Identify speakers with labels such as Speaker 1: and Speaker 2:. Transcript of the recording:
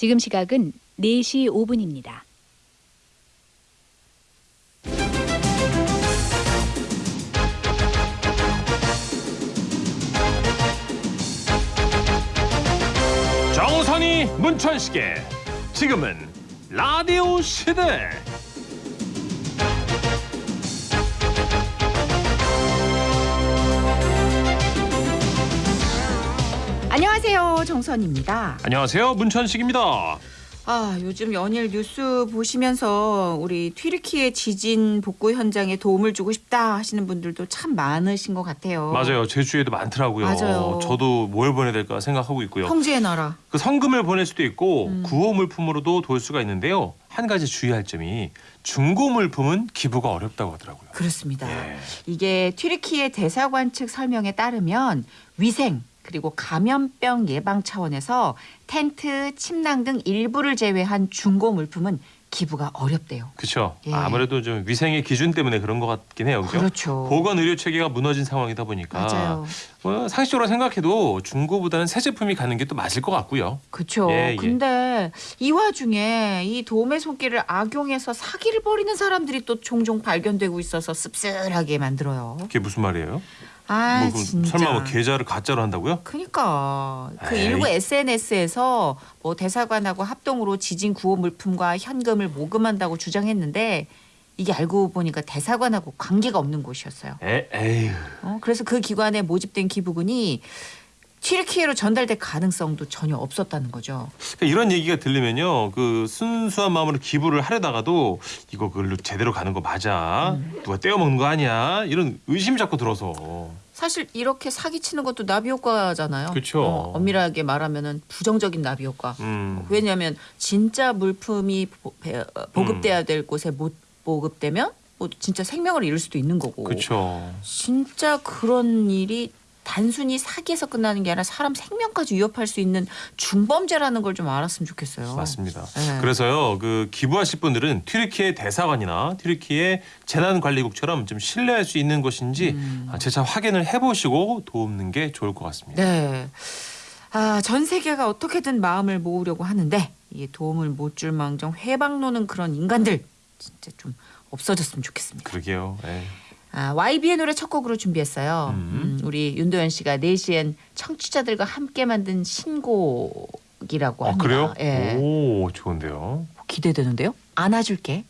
Speaker 1: 지금 시각은 4시 5분입니다.
Speaker 2: 정선이 문천식의 지금은 라디오 시대
Speaker 3: 안녕하세요. 정선입니다.
Speaker 2: 안녕하세요 문천식입니다
Speaker 3: 아, 요즘 연일 뉴스 보시면서 우리 튀르키예 지진 복구 현장에 도움을 주고 싶다 하시는 분들도 참 많으신 것 같아요.
Speaker 2: 맞아요 제 주위에도 많더라고요
Speaker 3: 맞아요.
Speaker 2: 저도 뭘 보내야 될까 생각하고 있고요
Speaker 3: 형제의 나라.
Speaker 2: 그 성금을 보낼 수도 있고
Speaker 3: 음.
Speaker 2: 구호 물품으로도 도울 수가 있는데요 한 가지 주의할 점이 중고 물품은 기부가 어렵다고 하더라고요
Speaker 3: 그렇습니다.
Speaker 2: 예.
Speaker 3: 이게 튀르키예 대사관 측 설명에 따르면 위생 그리고 감염병 예방 차원에서 텐트, 침낭 등 일부를 제외한 중고 물품은 기부가 어렵대요.
Speaker 2: 그렇죠
Speaker 3: 예.
Speaker 2: 아무래도 좀 위생의 기준 때문에 그런 것 같긴 해요 그죠?
Speaker 3: 그렇죠.
Speaker 2: 보건 의료 체계가 무너진 상황이다 보니까
Speaker 3: 맞아요.
Speaker 2: 뭐 상식적으로 생각해도 중고보다는 새 제품이 가는 게 또 맞을 것 같고요.
Speaker 3: 그렇죠.
Speaker 2: 예, 예.
Speaker 3: 근데 이 와중에 이 도움의 손길을 악용해서 사기를 벌이는 사람들이 또 종종 발견되고 있어서 씁쓸하게 만들어요.
Speaker 2: 그게 무슨 말이에요?
Speaker 3: 아
Speaker 2: 뭐 그럼
Speaker 3: 진짜.
Speaker 2: 설마 뭐 계좌를 가짜로 한다고요?
Speaker 3: 그러니까 그
Speaker 2: 에이.
Speaker 3: 일부 SNS에서 뭐 대사관하고 합동으로 지진 구호 물품과 현금을 모금한다고 주장했는데 이게 알고 보니까 대사관하고 관계가 없는 곳이었어요.
Speaker 2: 에, 에휴.
Speaker 3: 어, 그래서 그 기관에 모집된 기부금이 튀르키예로 전달될 가능성도 전혀 없었다는 거죠.
Speaker 2: 그러니까 이런 얘기가 들리면요, 그 순수한 마음으로 기부를 하려다가도 이거 그걸로 제대로 가는 거 맞아?
Speaker 3: 음.
Speaker 2: 누가 떼어 먹는 거 아니야? 이런 의심이 자꾸 들어서.
Speaker 3: 사실 이렇게 사기치는 것도 나비 효과잖아요.
Speaker 2: 그쵸.
Speaker 3: 어, 엄밀하게 말하면은 부정적인 나비 효과.
Speaker 2: 음.
Speaker 3: 왜냐하면 진짜 물품이 보, 배- 어, 보급돼야 될 곳에 못 보급되면 뭐 진짜 생명을 잃을 수도 있는 거고.
Speaker 2: 그렇죠.
Speaker 3: 진짜 그런 일이 단순히 사기에서 끝나는 게 아니라 사람 생명까지 위협할 수 있는 중범죄라는 걸 좀 알았으면 좋겠어요.
Speaker 2: 맞습니다.
Speaker 3: 네.
Speaker 2: 그래서요, 그 기부하실 분들은 튀르키예 대사관이나 튀르키예 재난관리국처럼 좀 신뢰할 수 있는 곳인지
Speaker 3: 음.
Speaker 2: 아, 재차 확인을 해보시고 도움는 게 좋을 것 같습니다.
Speaker 3: 네. 아, 전 세계가 어떻게든 마음을 모으려고 하는데 이게 도움을 못 줄 망정 회방 노는 그런 인간들 진짜 좀 없어졌으면 좋겠습니다.
Speaker 2: 그러게요. 예.
Speaker 3: 아, YB의 노래 첫 곡으로 준비했어요.
Speaker 2: 음.
Speaker 3: 음, 우리 윤도현 씨가 4시엔 청취자들과 함께 만든 신곡이라고
Speaker 2: 아
Speaker 3: 합니다.
Speaker 2: 그래요?
Speaker 3: 예.
Speaker 2: 오 좋은데요.
Speaker 3: 기대되는데요. 안아줄게.